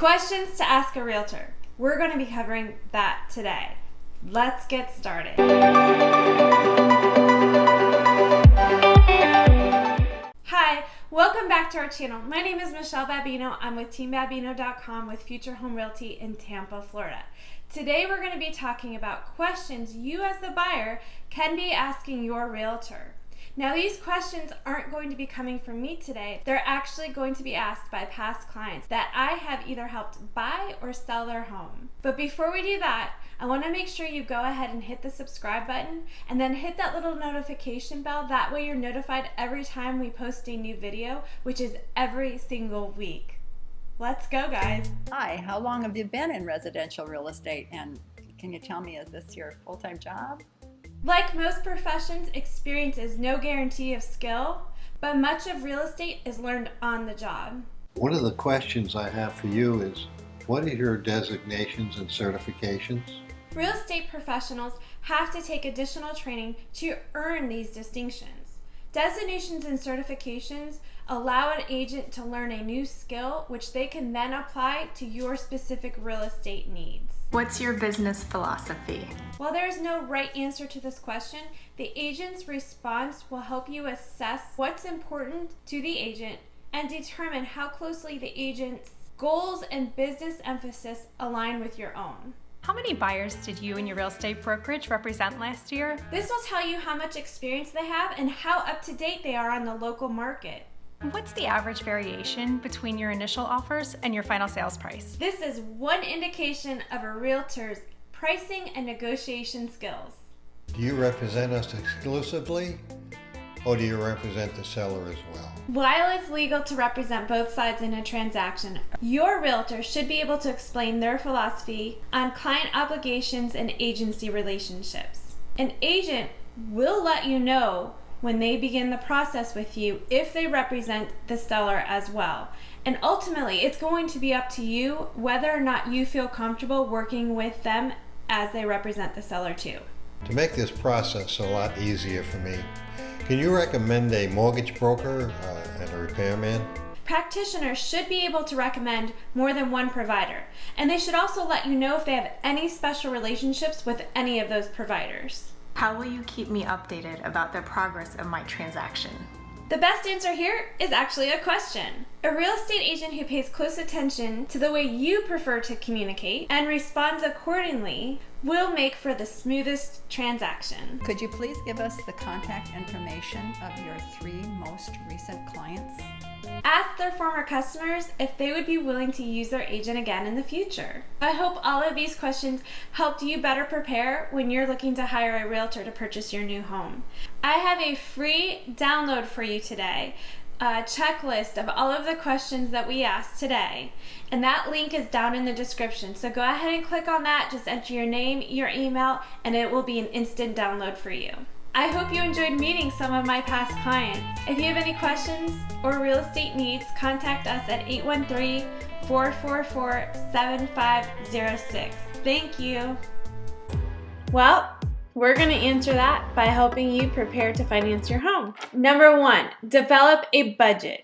Questions to ask a realtor. We're going to be covering that today. Let's get started. Hi, welcome back to our channel. My name is Michelle Babino. I'm with TeamBabino.com with Future Home Realty in Tampa, Florida. Today we're going to be talking about questions you as the buyer can be asking your realtor. Now these questions aren't going to be coming from me today. They're actually going to be asked by past clients that I have either helped buy or sell their home. But before we do that, I want to make sure you go ahead and hit the subscribe button and then hit that little notification bell. That way you're notified every time we post a new video, which is every single week. Let's go guys. Hi, how long have you been in residential real estate and can you tell me, is this your full-time job? Like most professions, experience is no guarantee of skill, but much of real estate is learned on the job. One of the questions I have for you is, what are your designations and certifications? Real estate professionals have to take additional training to earn these distinctions. Designations and certifications allow an agent to learn a new skill which they can then apply to your specific real estate needs. What's your business philosophy? While there is no right answer to this question, the agent's response will help you assess what's important to the agent and determine how closely the agent's goals and business emphasis align with your own. How many buyers did you and your real estate brokerage represent last year? This will tell you how much experience they have and how up to date they are on the local market. What's the average variation between your initial offers and your final sales price? This is one indication of a realtor's pricing and negotiation skills. Do you represent us exclusively or do you represent the seller as well? While it's legal to represent both sides in a transaction, your realtor should be able to explain their philosophy on client obligations and agency relationships. An agent will let you know when they begin the process with you if they represent the seller as well. And ultimately, it's going to be up to you whether or not you feel comfortable working with them as they represent the seller too. To make this process a lot easier for me, can you recommend a mortgage broker uh, and a repairman? Practitioners should be able to recommend more than one provider, and they should also let you know if they have any special relationships with any of those providers. How will you keep me updated about the progress of my transaction? The best answer here is actually a question. A real estate agent who pays close attention to the way you prefer to communicate and responds accordingly will make for the smoothest transaction. Could you please give us the contact information of your three most recent clients? Ask their former customers if they would be willing to use their agent again in the future. I hope all of these questions helped you better prepare when you're looking to hire a realtor to purchase your new home. I have a free download for you today a checklist of all of the questions that we asked today. And that link is down in the description. So go ahead and click on that. Just enter your name, your email, and it will be an instant download for you. I hope you enjoyed meeting some of my past clients. If you have any questions or real estate needs, contact us at 813-444-7506. Thank you. Well, we're going to answer that by helping you prepare to finance your home. Number one, develop a budget.